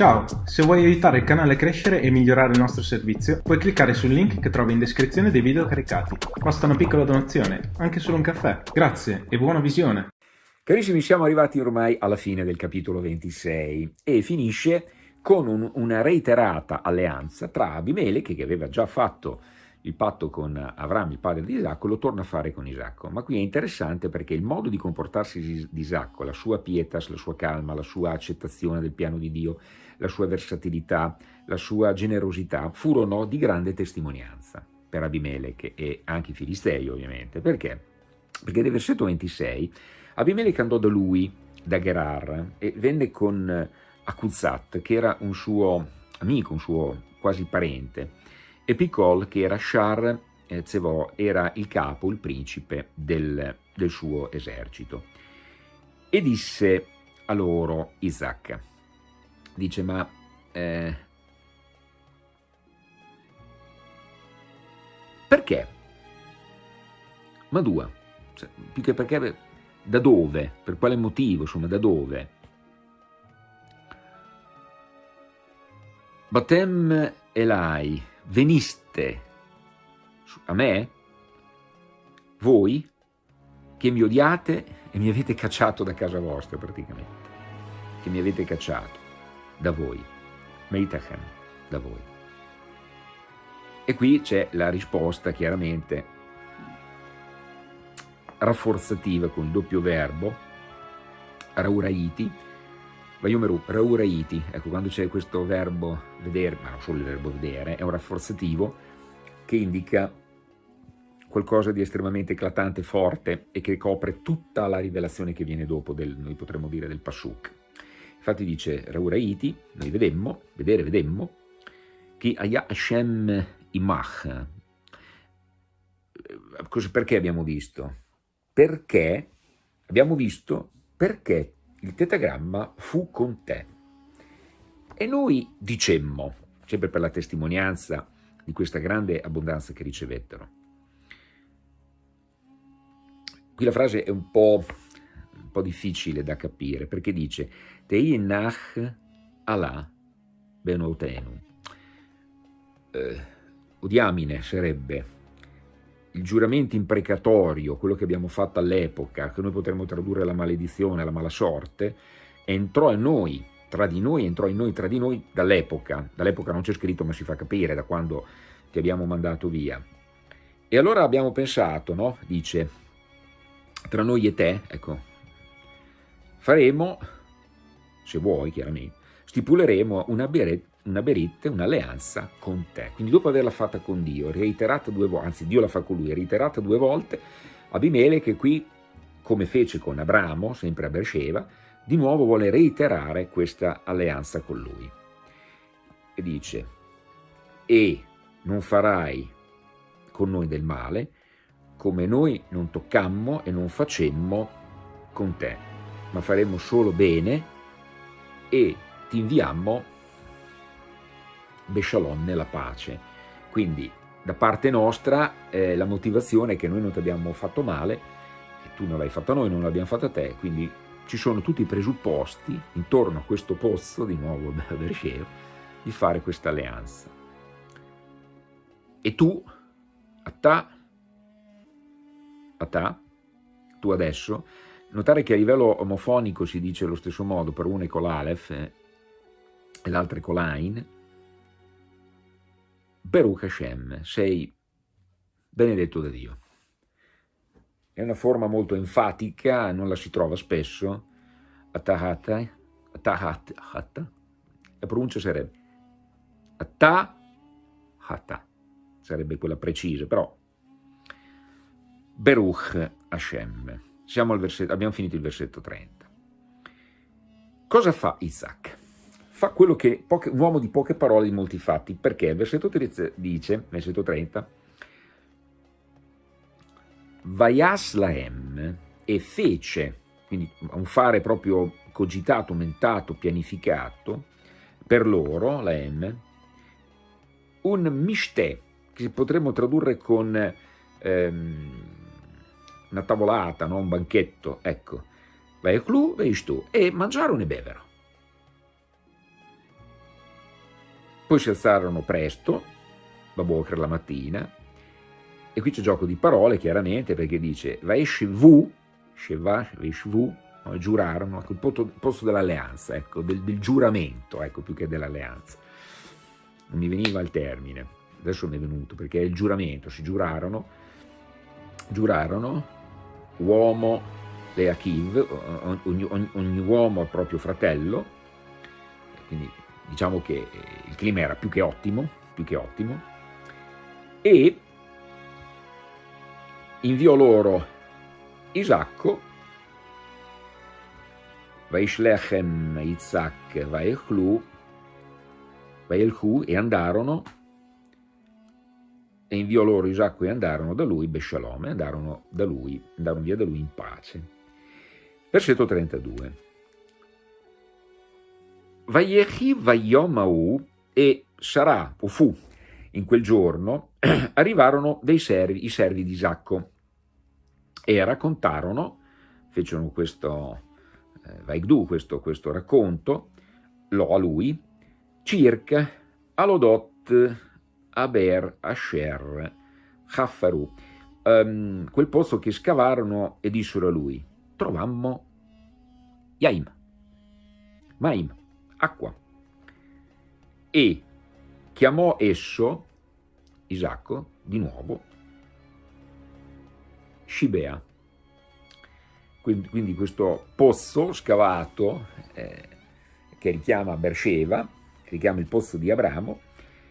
Ciao, se vuoi aiutare il canale a crescere e migliorare il nostro servizio, puoi cliccare sul link che trovi in descrizione dei video caricati. Basta una piccola donazione, anche solo un caffè. Grazie e buona visione! Carissimi, siamo arrivati ormai alla fine del capitolo 26 e finisce con un, una reiterata alleanza tra Abimele, che aveva già fatto il patto con Avram, il padre di Isacco, lo torna a fare con Isacco. Ma qui è interessante perché il modo di comportarsi di Isacco, la sua pietas, la sua calma, la sua accettazione del piano di Dio, la sua versatilità, la sua generosità, furono di grande testimonianza per Abimelech e anche i Filistei ovviamente. Perché? Perché nel versetto 26 Abimelech andò da lui, da Gerar, e venne con Akuzat, che era un suo amico, un suo quasi parente, e Picol, che era Shar eh, Zevò, era il capo, il principe del, del suo esercito. E disse a loro Isaac, dice ma eh, perché? Ma due, cioè, più che perché, da dove? Per quale motivo? Insomma, da dove? Batem Elai, veniste a me, voi, che mi odiate e mi avete cacciato da casa vostra praticamente, che mi avete cacciato da voi, Meitachem, da voi. E qui c'è la risposta chiaramente rafforzativa con il doppio verbo, rauraiti, Vayomeru, rauraiti, ecco quando c'è questo verbo vedere, ma non solo il verbo vedere, è un rafforzativo che indica qualcosa di estremamente eclatante, forte e che copre tutta la rivelazione che viene dopo del, noi potremmo dire, del Pasuk. Infatti dice Rauraiti, noi vedemmo, vedere vedemmo, che Aya Hashem Imach. Perché abbiamo visto? Perché abbiamo visto perché il tetagramma fu con te. E noi dicemmo, sempre per la testimonianza di questa grande abbondanza che ricevettero. Qui la frase è un po', un po difficile da capire, perché dice Teinach Allah benotenu. Eh, odiamine sarebbe il giuramento imprecatorio, quello che abbiamo fatto all'epoca, che noi potremmo tradurre la maledizione, la mala sorte, entrò in noi, tra di noi, entrò in noi, tra di noi, dall'epoca. Dall'epoca non c'è scritto, ma si fa capire, da quando ti abbiamo mandato via. E allora abbiamo pensato, no? Dice, tra noi e te, ecco, faremo, se vuoi chiaramente, stipuleremo una, beret, una berit, un'alleanza con te. Quindi dopo averla fatta con Dio, reiterata due volte, anzi Dio la fa con lui, reiterata due volte, Abimele che qui, come fece con Abramo, sempre a Beersheba, di nuovo vuole reiterare questa alleanza con lui. E dice, e non farai con noi del male, come noi non toccammo e non facemmo con te, ma faremo solo bene e ti inviammo Beshalom nella pace. Quindi da parte nostra eh, la motivazione è che noi non ti abbiamo fatto male, e tu non l'hai fatto a noi, non l'abbiamo fatto a te, quindi ci sono tutti i presupposti intorno a questo pozzo, di nuovo Bersheo, di fare questa alleanza. E tu, a ta, a ta, tu adesso, notare che a livello omofonico si dice allo stesso modo, per uno è con l'Alef eh, e l'altro è con l'Ain, Baruch Hashem, sei benedetto da Dio. È una forma molto enfatica, non la si trova spesso, atahata, la pronuncia sarebbe atahata, sarebbe quella precisa, però Baruch Hashem. Versetto, abbiamo finito il versetto 30. Cosa fa Isaac? Fa quello che poche, un uomo di poche parole di molti fatti, perché il versetto 30 dice, versetto 30, Vaias laem e fece, quindi un fare proprio cogitato, mentato, pianificato, per loro, laem, un mishtè, che potremmo tradurre con ehm, una tavolata, no? un banchetto, ecco, vai vai tu, e mangiarono e bevero. Poi si alzarono presto, Baboker la mattina, e qui c'è gioco di parole chiaramente perché dice Vaishvu, Sheva, Vaishvu, no, giurarono, ecco, il posto dell'alleanza, ecco, del, del, giuramento, ecco, più che dell'alleanza. Non mi veniva il termine, adesso mi è venuto, perché è il giuramento, si giurarono, giurarono, uomo le Akiv, ogni, ogni, ogni uomo al proprio fratello, quindi diciamo che il clima era più che ottimo, più che ottimo, e inviò loro Isacco Vaishlechem Isaac Vaechlu, Vaelchu e andarono e inviò loro Isacco e andarono da lui, Beshalom, e andarono, da lui, andarono via da lui in pace. Versetto 32. Vaiechi Vaiomau e sarà, o fu, in quel giorno, arrivarono dei servi, i servi di Isacco, e raccontarono, fecero questo eh, Vaigdu questo, questo racconto, lo a lui, circa Alodot Aber Asher Haffaru, um, quel posto che scavarono e dissero a lui, trovammo Yaim, Maim, acqua. E chiamò esso, Isacco, di nuovo, Shibea, quindi, quindi questo pozzo scavato eh, che richiama Beersheba, che richiama il pozzo di Abramo,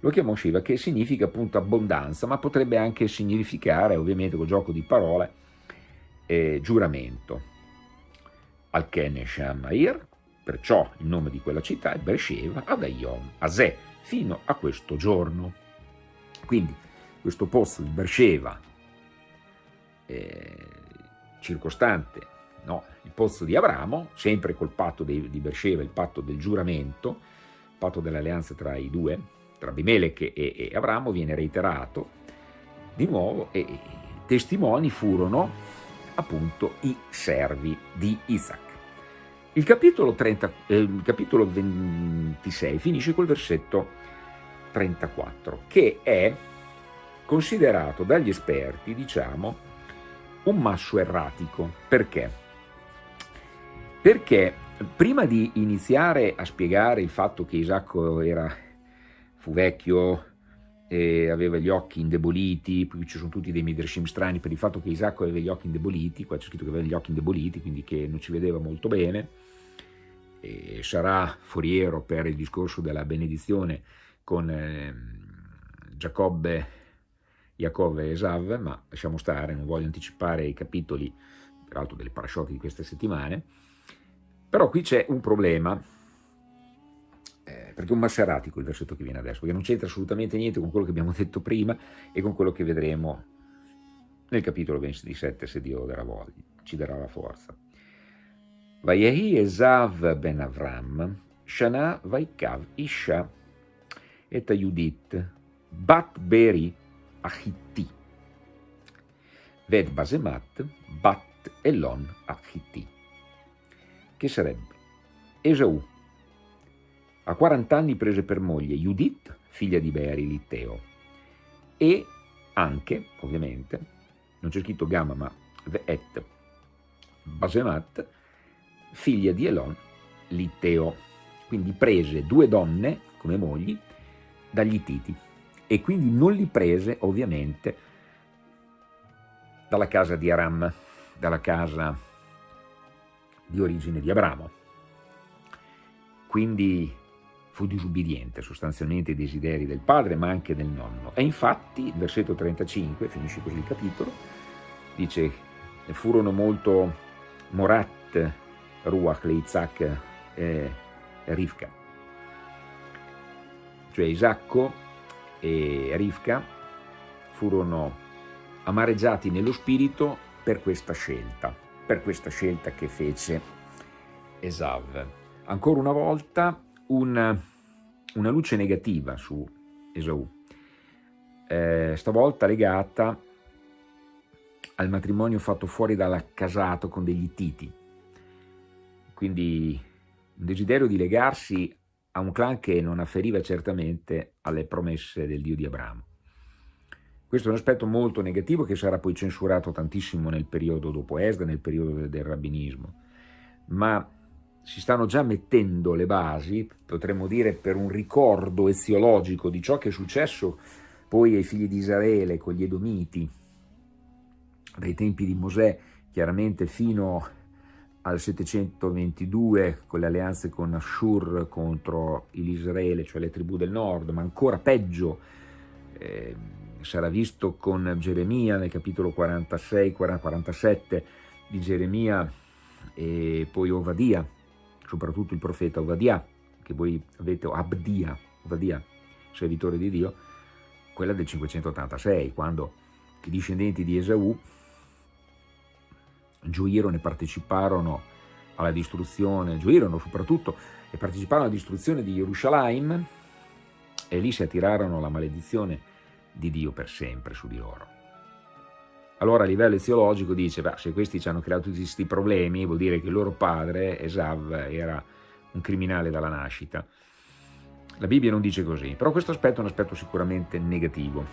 lo chiamò Shiva, che significa appunto abbondanza, ma potrebbe anche significare, ovviamente col gioco di parole, eh, giuramento. Al-Ken Shamair, perciò il nome di quella città è Beersheba ad Ayom, a Zè, fino a questo giorno. Quindi questo pozzo di Beersheba, eh, circostante no? il pozzo di Abramo, sempre col patto di, di Beersheba, il patto del giuramento, il patto dell'alleanza tra i due, tra Abimelech e, e, Abramo, viene reiterato di nuovo e i testimoni furono appunto i servi di Isaac. Il capitolo, 30, eh, il capitolo 26 finisce col versetto 34, che è considerato dagli esperti, diciamo, un masso erratico. Perché? Perché prima di iniziare a spiegare il fatto che Isacco era, fu vecchio e aveva gli occhi indeboliti, poi ci sono tutti dei midrashim strani per il fatto che Isacco aveva gli occhi indeboliti, qua c'è scritto che aveva gli occhi indeboliti, quindi che non ci vedeva molto bene, e sarà foriero per il discorso della benedizione con eh, Giacobbe, Giacobbe e Esav, ma lasciamo stare, non voglio anticipare i capitoli, peraltro delle parashotti di queste settimane, però qui c'è un problema, eh, perché è un masseratico il versetto che viene adesso, perché non c'entra assolutamente niente con quello che abbiamo detto prima e con quello che vedremo nel capitolo 27, se Dio darà voglia, ci darà la forza. Vayehi Esav ben Avram, Shana Vaikav Isha et Judit, Bat Beri Achitti, Ved Basemat, Bat Elon Achitti che sarebbe? Esau. A 40 anni prese per moglie Judith, figlia di Beari Litteo, e anche, ovviamente, non c'è scritto Gamma, ma Et Basemat, figlia di Elon Litteo. Quindi prese due donne come mogli dagli Ittiti e quindi non li prese ovviamente dalla casa di Aram, dalla casa di origine di Abramo. Quindi fu disubbidiente sostanzialmente ai desideri del padre ma anche del nonno. E infatti il versetto 35, finisce così il capitolo, dice furono molto Morat, Ruach, Isaac e Rivka. Cioè Isacco e Rivka furono amareggiati nello spirito per questa scelta per questa scelta che fece Esav. Ancora una volta una, una luce negativa su Esau, eh, stavolta legata al matrimonio fatto fuori dalla casato con degli titi, quindi un desiderio di legarsi a un clan che non afferiva certamente alle promesse del Dio di Abramo. Questo è un aspetto molto negativo che sarà poi censurato tantissimo nel periodo dopo Esda, nel periodo del rabbinismo, ma si stanno già mettendo le basi, potremmo dire, per un ricordo eziologico di ciò che è successo poi ai figli di Israele con gli Edomiti, dai tempi di Mosè, chiaramente fino al 722 con le alleanze con Ashur contro l'Israele, cioè le tribù del nord, ma ancora peggio eh, sarà visto con Geremia nel capitolo 46, 47 di Geremia e poi Ovadia, soprattutto il profeta Ovadia, che voi avete, Abdia, Ovadia, servitore di Dio, quella del 586, quando i discendenti di Esaù gioirono e parteciparono alla distruzione, gioirono soprattutto e parteciparono alla distruzione di Gerusalemme e lì si attirarono la maledizione di Dio per sempre su di loro. Allora a livello eziologico dice, beh, se questi ci hanno creato tutti questi problemi, vuol dire che il loro padre, Esav, era un criminale dalla nascita. La Bibbia non dice così, però questo aspetto è un aspetto sicuramente negativo.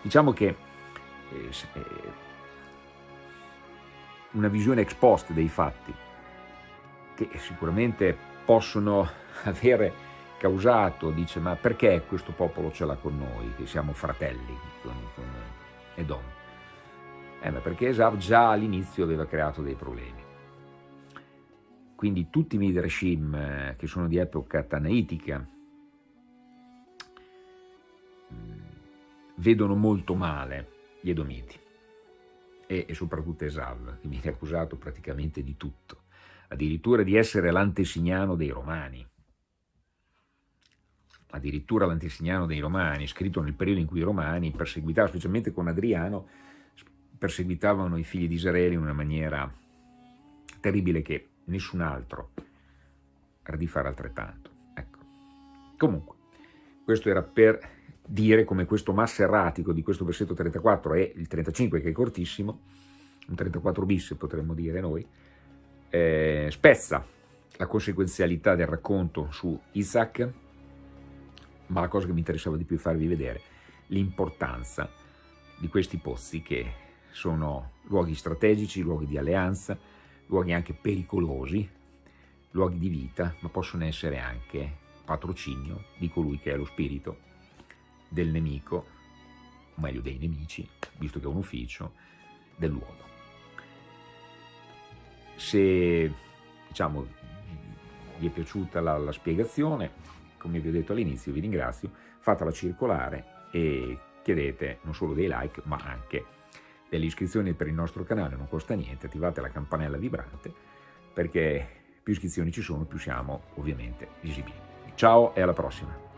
Diciamo che eh, eh una visione ex post dei fatti, che sicuramente possono avere causato, dice, ma perché questo popolo ce l'ha con noi, che siamo fratelli con, con Edom? Eh, ma perché Esav già all'inizio aveva creato dei problemi. Quindi tutti i Midrashim eh, che sono di epoca tanaitica mm, vedono molto male gli Edomiti e, e soprattutto Esav, che viene accusato praticamente di tutto, addirittura di essere l'antesignano dei Romani addirittura l'antesignano dei Romani, scritto nel periodo in cui i Romani perseguitavano, specialmente con Adriano, perseguitavano i figli di Israele in una maniera terribile che nessun altro era di fare altrettanto. Ecco. Comunque, questo era per dire come questo massa erratico di questo versetto 34 e il 35 che è cortissimo, un 34 bis potremmo dire noi, eh, spezza la conseguenzialità del racconto su Isaac, ma la cosa che mi interessava di più farvi vedere l'importanza di questi pozzi che sono luoghi strategici, luoghi di alleanza, luoghi anche pericolosi, luoghi di vita, ma possono essere anche patrocinio di colui che è lo spirito del nemico, o meglio dei nemici, visto che è un ufficio, dell'uomo. Se diciamo, vi è piaciuta la, la spiegazione, come vi ho detto all'inizio, vi ringrazio, fatela circolare e chiedete non solo dei like, ma anche delle iscrizioni per il nostro canale, non costa niente, attivate la campanella vibrante, perché più iscrizioni ci sono, più siamo ovviamente visibili. Ciao e alla prossima!